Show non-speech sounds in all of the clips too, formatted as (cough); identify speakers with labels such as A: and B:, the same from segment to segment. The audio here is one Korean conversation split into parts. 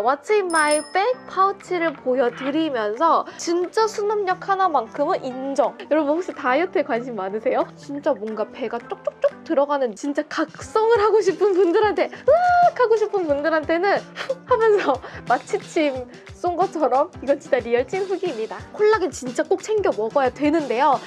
A: What's in my bag 파우치를 보여드리면서 진짜 수납력 하나만큼은 인정. 여러분 혹시 다이어트에 관심 많으세요? 진짜 뭔가 배가 쪽쪽쪽 들어가는 진짜 각성을 하고 싶은 분들한테 으악 하고 싶은 분들한테는 훅 (laughs) 하면서 마취침 쏜 것처럼 이건 진짜 real 찐 후기입니다. 콜라겐 진짜 꼭 챙겨 먹어야 되는데요.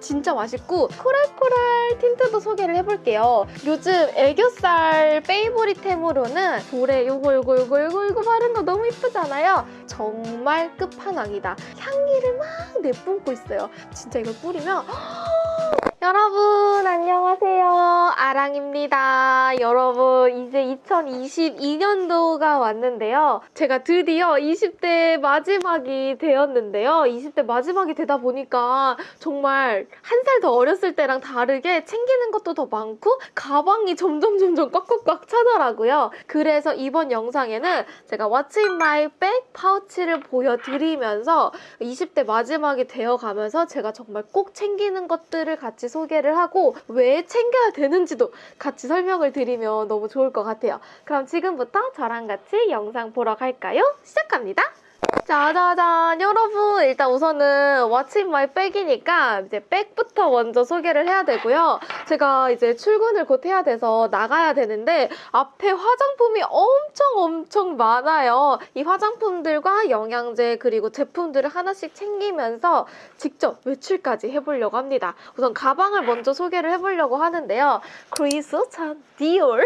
A: 진짜 맛있고 코랄코랄 틴트도 소개를 해볼게요. 요즘 애교살 favorite템으로는 볼에 요거 요거 요거 요거 요거 바른 거 너무 이쁘잖아요. 정말 끝판왕이다. 향기를 막 내뿜고 있어요. 진짜 이걸 뿌리면 (gasps) 여러분 안녕하세요. 아랑입니다. 여러분 이제 2022년도가 왔는데요. 제가 드디어 20대 마지막이 되었는데요. 20대 마지막이 되다 보니까 정말 한 살 더 어렸을 때랑 다르게 챙기는 것도 더 많고 가방이 점점 점점 꽉꽉꽉 차더라고요. 그래서 이번 영상에는 제가 What's in my bag 파우치를 보여드리면서 20대 마지막이 되어가면서 제가 정말 꼭 챙기는 것들을 같이 소개를 하고 왜 챙겨야 되는지도 같이 설명을 드리면 너무 좋을 것 같아요. 그럼 지금부터 저랑 같이 영상 보러 갈까요? 시작합니다. 짜자잔. 여러분 일단 우선은 in my bag이니까 이제 백부터 먼저 소개를 해야 되고요. 제가 이제 출근을 곧 해야 돼서 나가야 되는데 앞에 화장품이 엄청 엄청 많아요. 이 화장품들과 영양제 그리고 제품들을 하나씩 챙기면서 직접 외출까지 해보려고 합니다. 우선 가방을 먼저 소개를 해보려고 하는데요. 크리스찬 디올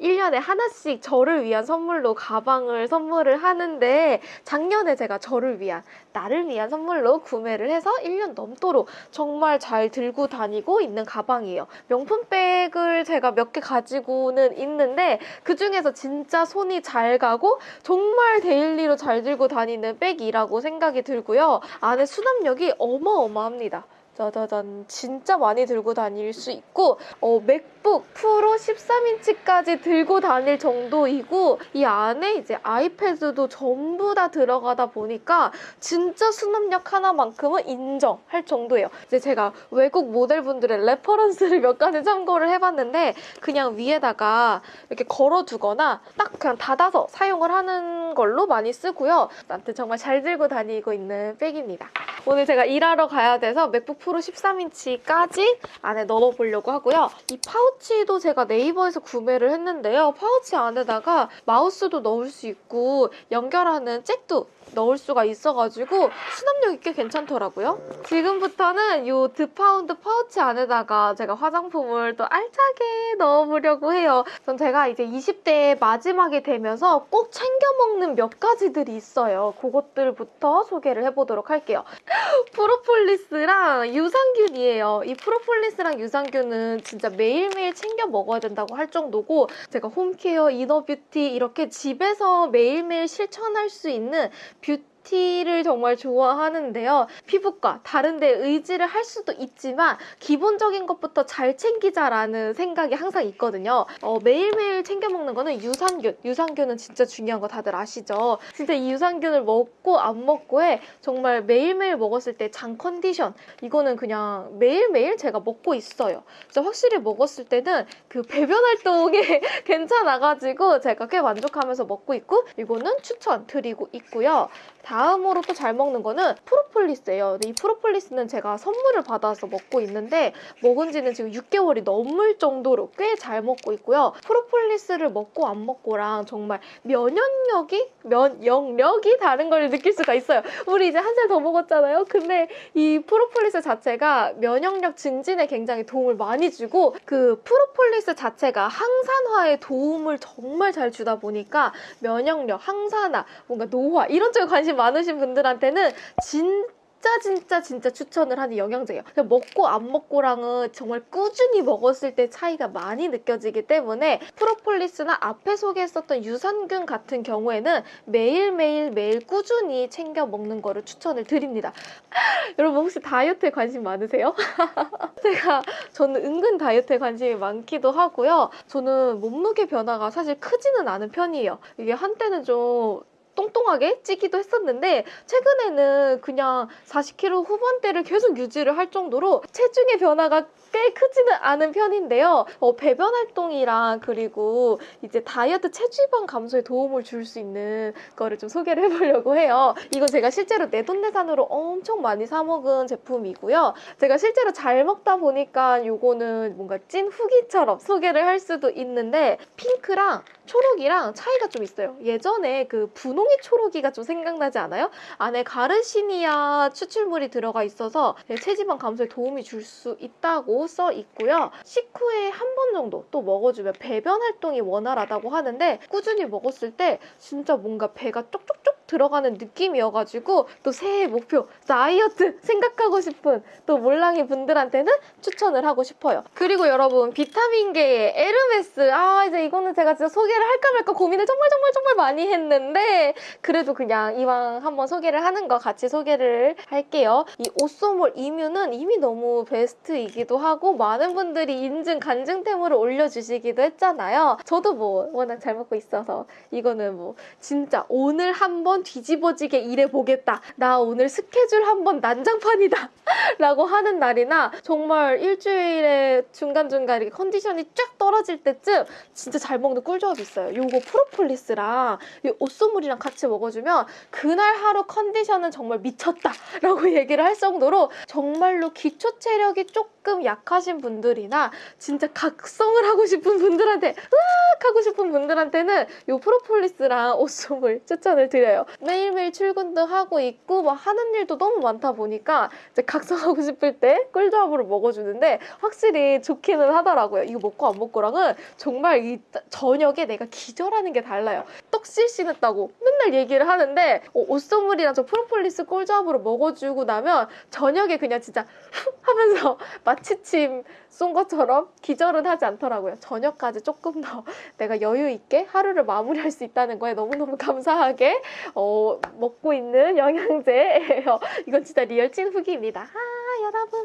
A: 1년에 하나씩 저를 위한 선물로 가방을 선물을 하는데 작년에 제가 저를 위한 나를 위한 선물로 구매를 해서 1년 넘도록 정말 잘 들고 다니고 있는 가방이에요. 명품 백을 제가 몇 개 가지고는 있는데 그 중에서 진짜 손이 잘 가고 정말 daily로 잘 들고 다니는 백이라고 생각이 들고요. 안에 수납력이 어마어마합니다. 짜자잔 진짜 많이 들고 다닐 수 있고 어, 맥북 프로 13인치까지 들고 다닐 정도이고 이 안에 이제 아이패드도 전부 다 들어가다 보니까 진짜 수납력 하나만큼은 인정할 정도예요. 이제 제가 외국 모델분들의 reference를 몇 가지 참고를 해봤는데 그냥 위에다가 이렇게 걸어두거나 딱 그냥 닫아서 사용을 하는 걸로 많이 쓰고요. 나한테 정말 잘 들고 다니고 있는 백입니다. 오늘 제가 일하러 가야 돼서 맥북 프로 13인치까지 안에 넣어보려고 하고요. 이 파우치도 제가 네이버에서 구매를 했는데요. 파우치 안에다가 마우스도 넣을 수 있고 연결하는 잭도 넣을 수가 있어가지고 수납력이 꽤 괜찮더라고요. 지금부터는 이 드파운드 파우치 안에다가 제가 화장품을 또 알차게 넣어보려고 해요. 전 제가 이제 20대 마지막이 되면서 꼭 챙겨 먹는 몇 가지들이 있어요. 그것들부터 소개를 해보도록 할게요. (gasps) 프로폴리스랑 유산균이에요. 이 프로폴리스랑 유산균은 진짜 매일매일 챙겨 먹어야 된다고 할 정도고 제가 home care, inner beauty 이렇게 집에서 매일매일 실천할 수 있는 beauty를 정말 좋아하는데요. 피부과 다른 데 의지를 할 수도 있지만 기본적인 것부터 잘 챙기자라는 생각이 항상 있거든요. 어, 매일매일 챙겨 먹는 거는 유산균. 유산균은 진짜 중요한 거 다들 아시죠? 진짜 이 유산균을 먹고 안 먹고에 정말 매일매일 먹었을 때 장 컨디션 이거는 그냥 매일매일 제가 먹고 있어요. 진짜 확실히 먹었을 때는 그 배변 활동에 (laughs) 괜찮아가지고 제가 꽤 만족하면서 먹고 있고 이거는 추천 드리고 있고요. 다음 으로 또 잘 먹는 거는 프로폴리스예요. 이 프로폴리스는 제가 선물을 받아서 먹고 있는데 먹은 지는 지금 6개월이 넘을 정도로 꽤 잘 먹고 있고요. 프로폴리스를 먹고 안 먹고랑 정말 면역력이 면역력이 다른 걸 느낄 수가 있어요. 우리 이제 한 살 더 먹었잖아요. 근데 이 프로폴리스 자체가 면역력 증진에 굉장히 도움을 많이 주고 그 프로폴리스 자체가 항산화에 도움을 정말 잘 주다 보니까 면역력, 항산화, 뭔가 노화 이런 쪽에 관심 많으신 분들한테는 진짜 진짜 진짜 추천을 하는 영양제예요. 그냥 먹고 안 먹고랑은 정말 꾸준히 먹었을 때 차이가 많이 느껴지기 때문에 프로폴리스나 앞에 소개했었던 유산균 같은 경우에는 매일매일 매일 꾸준히 챙겨 먹는 거를 추천을 드립니다. (laughs) 여러분 혹시 다이어트에 관심 많으세요? (laughs) 제가 저는 은근 다이어트에 관심이 많기도 하고요. 저는 몸무게 변화가 사실 크지는 않은 편이에요. 이게 한때는 좀 똥똥하게 찌기도 했었는데 최근에는 그냥 40kg 후반대를 계속 유지를 할 정도로 체중의 변화가 꽤 크지는 않은 편인데요. 어, 배변 활동이랑 그리고 이제 다이어트 체지방 감소에 도움을 줄 수 있는 거를 좀 소개를 (laughs) 해보려고 해요. 이거 제가 실제로 내돈내산으로 엄청 많이 사 먹은 제품이고요. 제가 실제로 잘 먹다 보니까 요거는 뭔가 찐 후기처럼 소개를 할 수도 있는데 핑크랑 초록이랑 차이가 좀 있어요. 예전에 그 분홍 이 초록이가 좀 생각나지 않아요? 안에 가르시니아 추출물이 들어가 있어서 체지방 감소에 도움이 줄 수 있다고 써 있고요. 식후에 한 번 정도 또 먹어주면 배변 활동이 원활하다고 하는데 꾸준히 먹었을 때 진짜 뭔가 배가 쪽쪽쪽 들어가는 느낌이어가지고 또 새해 목표 다이어트 생각하고 싶은 또 몰랑이 분들한테는 추천을 하고 싶어요. 그리고 여러분 비타민계의 에르메스 아 이제 이거는 제가 진짜 소개를 할까 말까 고민을 정말 정말 정말 많이 했는데 그래도 그냥 이왕 한번 소개를 하는 거 같이 소개를 할게요. 이 오쏘몰 이뮤는 이미 너무 베스트이기도 하고 많은 분들이 인증 간증템으로 올려주시기도 했잖아요. 저도 뭐 워낙 잘 먹고 있어서 이거는 뭐 진짜 오늘 한번 뒤집어지게 일해보겠다. 나 오늘 스케줄 한번 난장판이다. (laughs) 라고 하는 날이나 정말 일주일에 중간중간 이렇게 컨디션이 쫙 떨어질 때쯤 진짜 잘 먹는 꿀조합이 있어요. 요거 프로폴리스랑 이 옷소물이랑 같이 먹어주면 그날 하루 컨디션은 정말 미쳤다 (laughs) 라고 얘기를 할 정도로 정말로 기초 체력이 조금 약하신 분들이나 진짜 각성을 하고 싶은 분들한테 으악 하고 싶은 분들한테는 요 프로폴리스랑 옷소물 추천을 드려요. 매일매일 출근도 하고 있고 막 하는 일도 너무 많다 보니까 이제 각성하고 싶을 때 꿀조합으로 먹어주는데 확실히 좋기는 하더라고요. 이거 먹고 안 먹고랑은 정말 이 저녁에 내가 기절하는 게 달라요. 떡실신했다고 맨날 얘기를 하는데 어, 옷소물이랑 저 프로폴리스 꿀조합으로 먹어주고 나면 저녁에 그냥 진짜 훅 하면서 (laughs) 마취침 쏜 것처럼 기절은 하지 않더라고요. 저녁까지 조금 더 내가 여유 있게 하루를 마무리할 수 있다는 거에 너무너무 감사하게 어, 먹고 있는 영양제예요. (laughs) 이건 진짜 real 찐 후기입니다. 아 여러분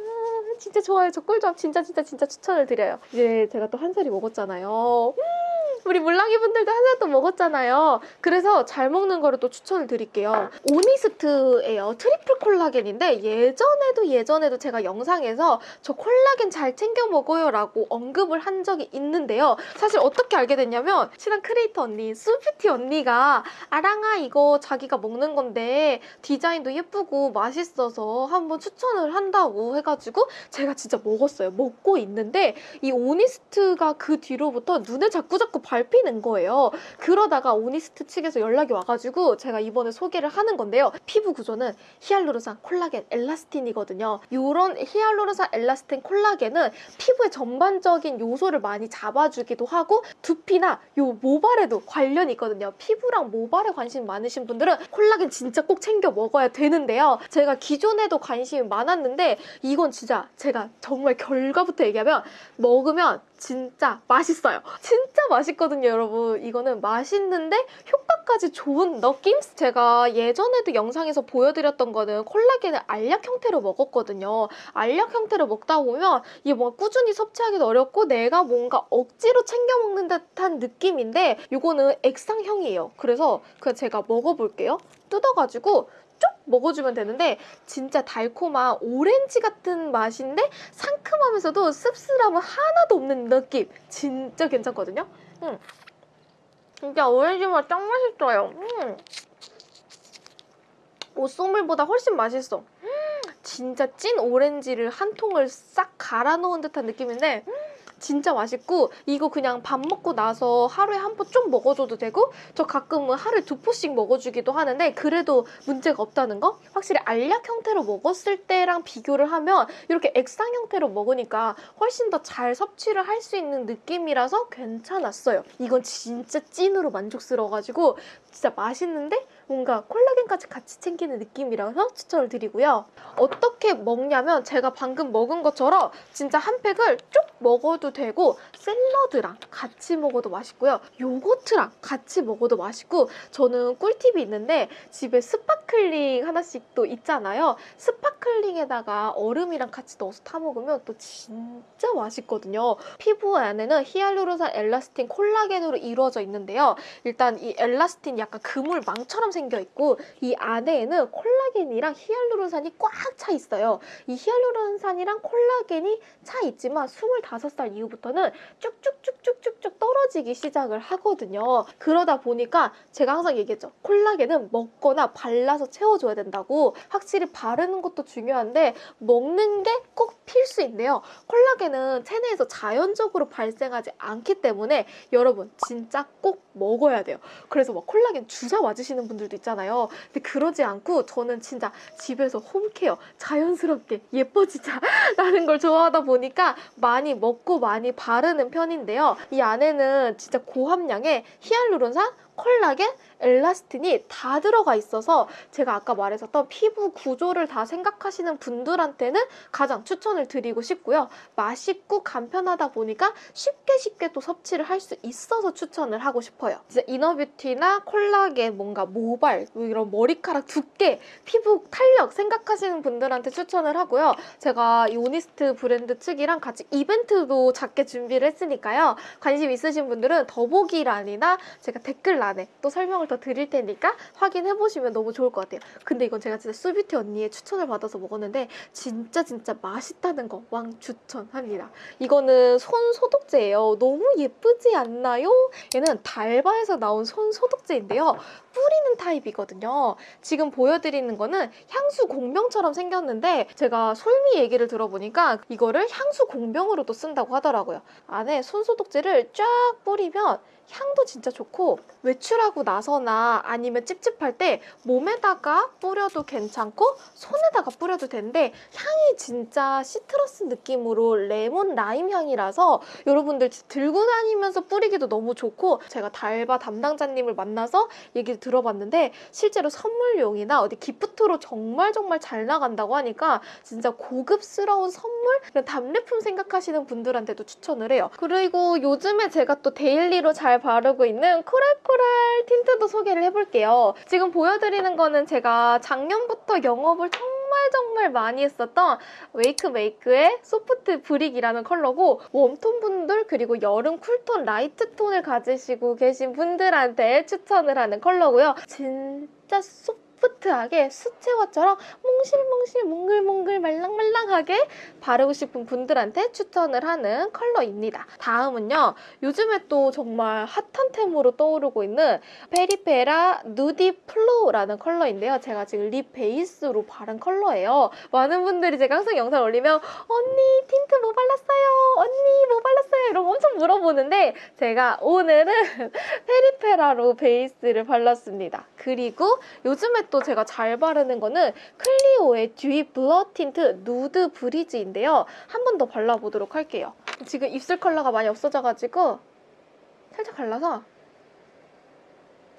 A: 진짜 좋아요. 저 꿀조합 진짜 진짜 진짜 추천을 드려요. 이제 제가 또 한 살이 먹었잖아요. 음, 우리 몰랑이 분들도 또 먹었잖아요. 그래서 잘 먹는 거를 또 추천을 드릴게요. 오니스트예요. triple 콜라겐인데 예전에도 예전에도 제가 영상에서 저 콜라겐 잘 챙겨 먹어요 라고 언급을 한 적이 있는데요. 사실 어떻게 알게 됐냐면 친한 크리에이터 언니, 수뷰티 언니가 아랑아 이거 자기가 먹는 건데 디자인도 예쁘고 맛있어서 한번 추천을 한다고 해가지고 제가 진짜 먹었어요. 먹고 있는데 이 오니스트가 그 뒤로부터 눈에 자꾸 자꾸 밟히는 거예요. 그러다가 오니스트 측에서 연락이 와가지고 제가 이번에 소개를 하는 건데요. 피부 구조는 히알루론산, 콜라겐, 엘라스틴이거든요. 이런 히알루론산, 엘라스틴, 콜라겐은 피부의 전반적인 요소를 많이 잡아주기도 하고 두피나 요 모발에도 관련이 있거든요. 피부랑 모발에 관심 많으신 분들은 콜라겐 진짜 꼭 챙겨 먹어야 되는데요. 제가 기존에도 관심이 많았는데 이건 진짜 제가 정말 결과부터 얘기하면 먹으면 진짜 맛있어요. 진짜 맛있거든요, 여러분. 이거는 맛있는데 효과까지 좋은 느낌? 제가 예전에도 영상에서 보여드렸던 거는 콜라겐을 알약 형태로 먹었거든요. 알약 형태로 먹다 보면 이게 뭔가 꾸준히 섭취하기도 어렵고 내가 뭔가 억지로 챙겨 먹는 듯한 느낌인데 이거는 액상형이에요. 그래서 그냥 제가 먹어볼게요. 뜯어가지고 쭉 먹어주면 되는데 진짜 달콤한 오렌지 같은 맛인데 상큼하면서도 씁쓸함은 하나도 없는 느낌 진짜 괜찮거든요 음. 진짜 오렌지 맛 짱 맛있어요 음. 오쏘물보다 훨씬 맛있어 음. 진짜 찐 오렌지를 한 통을 싹 갈아 놓은 듯한 느낌인데 음. 진짜 맛있고 이거 그냥 밥 먹고 나서 하루에 한포좀 먹어줘도 되고 저 가끔은 하루에 두 포씩 먹어주기도 하는데 그래도 문제가 없다는 거? 확실히 알약 형태로 먹었을 때랑 비교를 하면 이렇게 액상 형태로 먹으니까 훨씬 더 잘 섭취를 할 수 있는 느낌이라서 괜찮았어요. 이건 진짜 찐으로 만족스러워가지고 진짜 맛있는데 뭔가 콜라겐까지 같이 챙기는 느낌이라서 추천을 드리고요. 어떻게 먹냐면 제가 방금 먹은 것처럼 진짜 한 팩을 쭉 먹어도 되고 샐러드랑 같이 먹어도 맛있고요. 요거트랑 같이 먹어도 맛있고 저는 꿀팁이 있는데 집에 sparkling 하나씩 또 있잖아요. sparkle sparkling에다가 얼음이랑 같이 넣어서 타 먹으면 또 진짜 맛있거든요. 피부 안에는 히알루론산, 엘라스틴, 콜라겐으로 이루어져 있는데요. 일단 이 엘라스틴 약간 그물 망처럼 생겨 있고 이 안에는 콜라겐이랑 히알루론산이 꽉 차 있어요. 이 히알루론산이랑 콜라겐이 차 있지만 25살 이후부터는 쭉쭉쭉쭉쭉쭉 떨어지기 시작을 하거든요. 그러다 보니까 제가 항상 얘기했죠. 콜라겐은 먹거나 발라서 채워줘야 된다고. 확실히 바르는 것도 중요한데 먹는 게 꼭 필수인데요. 콜라겐은 체내에서 자연적으로 발생하지 않기 때문에 여러분 진짜 꼭 먹어야 돼요. 그래서 막 콜라겐 주사 맞으시는 분들도 있잖아요. 근데 그러지 않고 저는 진짜 집에서 홈케어 자연스럽게 예뻐지자 라는 걸 좋아하다 보니까 많이 먹고 많이 바르는 편인데요. 이 안에는 진짜 고함량의 히알루론산, 콜라겐, 엘라스틴이 다 들어가 있어서 제가 아까 말했었던 피부 구조를 다 생각하시는 분들한테는 가장 추천을 드리고 싶고요. 맛있고 간편하다 보니까 쉽게 쉽게 또 섭취를 할 수 있어서 추천을 하고 싶어요. 진짜 이너뷰티나 콜라겐, 뭔가 모발, 뭐 이런 머리카락 두께, 피부 탄력 생각하시는 분들한테 추천을 하고요. 제가 이 오니스트 브랜드 측이랑 같이 이벤트도 작게 준비를 했으니까요. 관심 있으신 분들은 더보기란이나 제가 댓글 란에 또 설명을 더 드릴 테니까 확인해 보시면 너무 좋을 것 같아요. 근데 이건 제가 진짜 수뷰티 언니의 추천을 받아서 먹었는데 진짜 진짜 맛있다는 거 왕 추천합니다. 이거는 손 소독제예요. 너무 예쁘지 않나요? 얘는 달바에서 나온 손 소독제인데요. 뿌리는 타입이거든요. 지금 보여드리는 거는 향수 공병처럼 생겼는데 제가 솔미 얘기를 들어보니까 이거를 향수 공병으로도 쓴다고 하더라고요. 안에 손 소독제를 쫙 뿌리면 향도 진짜 좋고 외출하고 나서나 아니면 찝찝할 때 몸에다가 뿌려도 괜찮고 손에다가 뿌려도 되는데 향이 진짜 citrus 느낌으로 레몬 라임 향이라서 여러분들 들고 다니면서 뿌리기도 너무 좋고 제가 달바 담당자님을 만나서 얘기를 들어봤는데 실제로 선물용이나 어디 gift로 정말 정말 잘 나간다고 하니까 진짜 고급스러운 선물 이런 답례품 생각하시는 분들한테도 추천을 해요. 그리고 요즘에 제가 또 daily로 잘 바르고 있는 coral coral 틴트도 소개를 해볼게요. 지금 보여드리는 거는 제가 작년부터 영업을 정말 정말 많이 했었던 웨이크 메이크의 soft brick이라는 컬러고 warm톤 분들 그리고 여름 cool톤 light 톤을 가지시고 계신 분들한테 추천을 하는 컬러고요. 진짜 soft하게 수채화처럼 몽실몽실 몽글몽글 말랑말랑하게 바르고 싶은 분들한테 추천을 하는 컬러입니다. 다음은요. 요즘에 또 정말 핫한 템으로 떠오르고 있는 페리페라 nudy flow라는 컬러인데요. 제가 지금 lip 베이스로 바른 컬러예요. 많은 분들이 제가 항상 영상 올리면 언니 틴트 뭐 발랐어요? 언니 뭐 발랐어요? 이러고 엄청 물어보는데 제가 오늘은 (laughs) 페리페라로 베이스를 발랐습니다. 그리고 요즘에 또 제가 잘 바르는 거는 클리오의 dewy blur tint nude breeze인데요. 한 번 더 발라보도록 할게요. 지금 입술 컬러가 많이 없어져가지고 살짝 발라서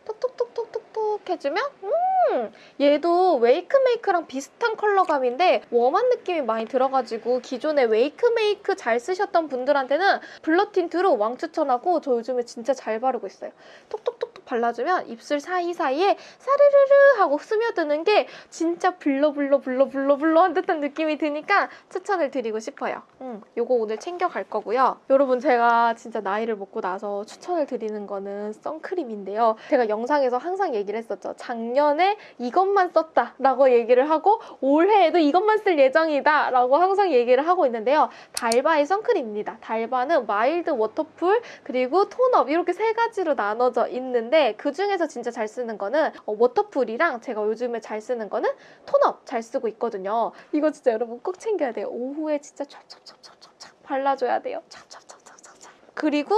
A: 톡톡톡톡톡톡 해주면 음 얘도 웨이크메이크랑 비슷한 컬러감인데 warm한 느낌이 많이 들어가지고 기존에 웨이크메이크 잘 쓰셨던 분들한테는 blur 틴트로 왕 추천하고 저 요즘에 진짜 잘 바르고 있어요. 톡톡톡톡 발라주면 입술 사이사이에 사르르르 하고 스며드는 게 진짜 blur blur blur blur blur한 듯한 느낌이 드니까 추천을 드리고 싶어요. 음, 요거 오늘 챙겨갈 거고요. 여러분 제가 진짜 나이를 먹고 나서 추천을 드리는 거는 선크림인데요. 제가 영상에서 항상 얘기를 했었죠. 작년에 이것만 썼다 라고 얘기를 하고 올해에도 이것만 쓸 예정이다 라고 항상 얘기를 하고 있는데요. 달바의 선크림입니다. 달바는 mild waterfull 그리고 tone up 이렇게 세 가지로 나눠져 있는데 그 중에서 진짜 잘 쓰는 거는 어, waterfull이랑 제가 요즘에 잘 쓰는 거는 tone up 잘 쓰고 있거든요. 이거 진짜 여러분 꼭 챙겨야 돼요. 오후에 진짜 찹찹찹찹찹찹 발라줘야 돼요. 찹찹찹찹찹찹. 그리고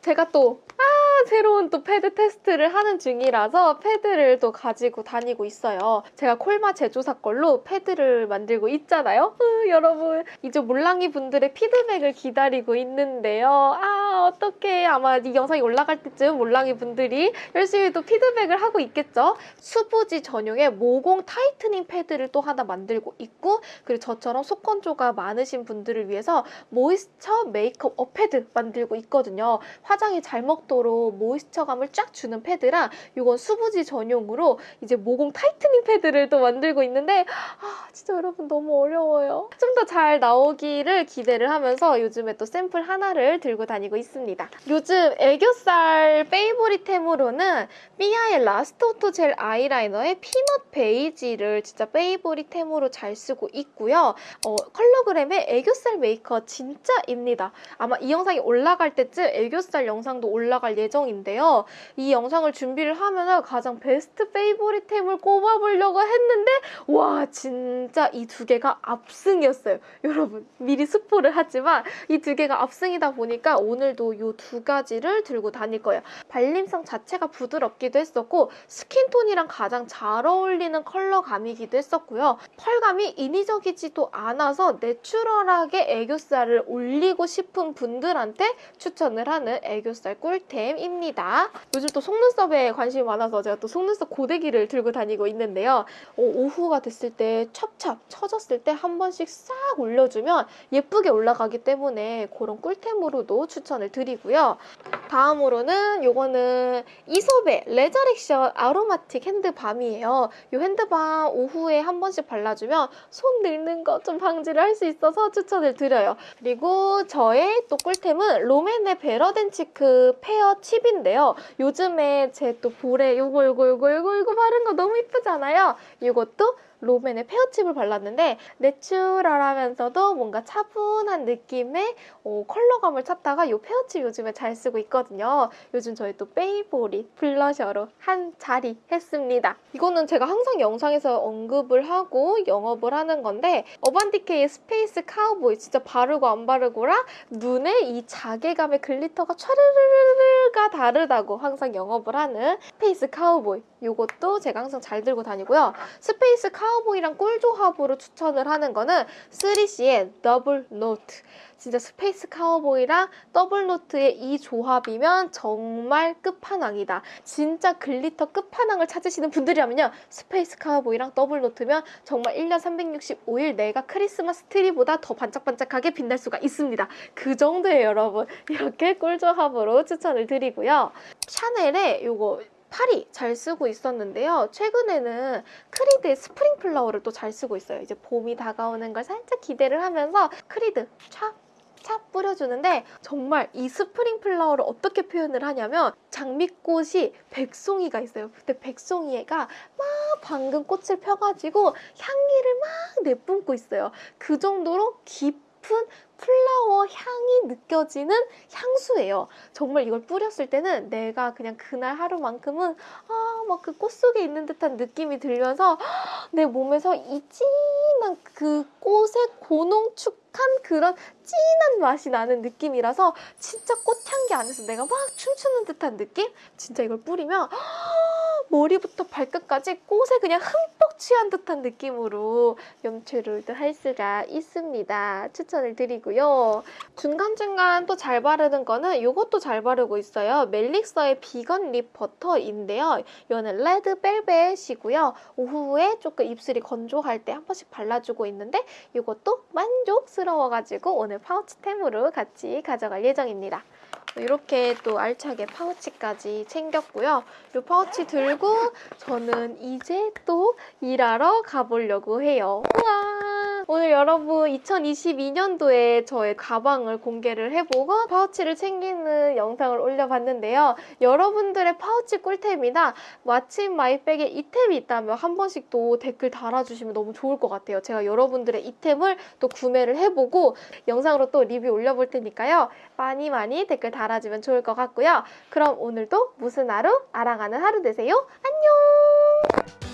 A: 제가 또 아, 새로운 또 패드 테스트를 하는 중이라서 패드를 또 가지고 다니고 있어요. 제가 콜마 제조사 걸로 패드를 만들고 있잖아요. 으, 여러분 이제 몰랑이 분들의 피드백을 기다리고 있는데요. 아 어떻게 아마 이 영상이 올라갈 때쯤 몰랑이 분들이 열심히 또 피드백을 하고 있겠죠. 수부지 전용의 모공 tightening 패드를 또 하나 만들고 있고 그리고 저처럼 속건조가 많으신 분들을 위해서 moisture 메이크업 up 패드 만들고 있거든요. 화장이 잘 먹도록 더 moisture감을 쫙 주는 패드랑 이건 수부지 전용으로 이제 모공 tightening 패드를 또 만들고 있는데 아 진짜 여러분 너무 어려워요. 좀 더 잘 나오기를 기대를 하면서 요즘에 또 샘플 하나를 들고 다니고 있습니다. 요즘 애교살 favorite템으로는 삐아의 last auto gel 아이라이너의 peanut beige를 진짜 favorite템으로 잘 쓰고 있고요. 어, 컬러그램의 애교살 메이커 진짜입니다. 아마 이 영상이 올라갈 때쯤 애교살 영상도 올라갈 예정 인데요. 이 영상을 준비를 하면서 가장 베스트 favorite템을 꼽아보려고 했는데 와 진짜 이 두 개가 압승이었어요. 여러분 미리 스포를 하지만 이 두 개가 압승이다 보니까 오늘도 이 두 가지를 들고 다닐 거예요. 발림성 자체가 부드럽기도 했었고 스킨톤이랑 가장 잘 어울리는 컬러감이기도 했었고요. 펄감이 인위적이지도 않아서 내추럴하게 애교살을 올리고 싶은 분들한테 추천을 하는 애교살 꿀템입니다. 요즘 또 속눈썹에 관심이 많아서 제가 또 속눈썹 고데기를 들고 다니고 있는데요. 어, 오후가 됐을 때 찹찹 처졌을 때 한 번씩 싹 올려주면 예쁘게 올라가기 때문에 그런 꿀템으로도 추천을 드리고요. 다음으로는 요거는 Aesop의 resurrection aromatique hand balm이에요. 이 hand balm 오후에 한 번씩 발라주면 손 늙는 거 좀 방지를 할 수 있어서 추천을 드려요. 그리고 저의 또 꿀템은 롬앤의 better than cheek pear chip인데요. 요즘에 제 또 볼에 요거 요거 요거 요거 요거 바른 거 너무 이쁘잖아요. 이것도 롬앤의 pear chip을 발랐는데 natural하면서도 뭔가 차분한 느낌의 어, 컬러감을 찾다가 이 페어칩 요즘에 잘 쓰고 있거든요. 요즘 저희 또 favorite 블러셔로 한 자리 했습니다. 이거는 제가 항상 영상에서 언급을 하고 영업을 하는 건데 어반디케이의 스페이스 카우보이 진짜 바르고 안 바르고랑 눈에 이 자개감의 glitter가 촤르르르르가 다르다고 항상 영업을 하는 스페이스 카우보이 이것도 제가 항상 잘 들고 다니고요. 스페이스 카우보이랑 꿀 조합으로 추천을 하는 거는 3CE의 더블 노트. 진짜 스페이스 카우보이랑 더블 노트의 이 조합이면 정말 끝판왕이다. 진짜 glitter 끝판왕을 찾으시는 분들이라면요. 스페이스 카우보이랑 더블 노트면 정말 1년 365일 내가 크리스마스 트리보다 더 반짝반짝하게 빛날 수가 있습니다. 그 정도예요, 여러분. 이렇게 꿀 조합으로 추천을 드리고요. 샤넬의 요거 파리 잘 쓰고 있었는데요. 최근에는 크리드의 스프링 플라워를 또 잘 쓰고 있어요. 이제 봄이 다가오는 걸 살짝 기대를 하면서 크리드 촥촥 뿌려주는데 정말 이 스프링 플라워를 어떻게 표현을 하냐면 장미꽃이 백송이가 있어요. 근데 백송이가 막 방금 꽃을 펴가지고 향기를 막 내뿜고 있어요. 그 정도로 깊은 flower 향이 느껴지는 향수예요. 정말 이걸 뿌렸을 때는 내가 그냥 그날 하루만큼은 아 막 그 꽃 속에 있는 듯한 느낌이 들면서 (gasps) 내 몸에서 이 진한 그 꽃의 고농축한 그런 진한 맛이 나는 느낌이라서 진짜 꽃향기 안에서 내가 막 춤추는 듯한 느낌? 진짜 이걸 뿌리면 (gasps) 머리부터 발끝까지 꽃에 그냥 흠뻑 취한 듯한 느낌으로 연출을 할 수가 있습니다. 추천을 드리고요. 중간중간 또 잘 바르는 거는 이것도 잘 바르고 있어요. 멜릭서의 비건 립 버터인데요. 이거는 레드 벨벳이고요. 오후에 조금 입술이 건조할 때 한 번씩 발라주고 있는데 이것도 만족스러워가지고 오늘 파우치템으로 같이 가져갈 예정입니다. 이렇게 또 알차게 파우치까지 챙겼고요. 이 파우치 들고 저는 이제 또 일하러 가보려고 해요. 우와! 오늘 여러분 2022년도에 저의 가방을 공개를 해보고 파우치를 챙기는 영상을 올려봤는데요. 여러분들의 파우치 꿀템이나 마침 마이백에 이템이 있다면 한 번씩 또 댓글 달아주시면 너무 좋을 것 같아요. 제가 여러분들의 it템을 또 구매를 해보고 영상으로 또 리뷰 올려볼 테니까요. 많이 많이 댓글 달아주면 좋을 것 같고요. 그럼 오늘도 무슨 하루? 알아가는 하루 되세요. 안녕!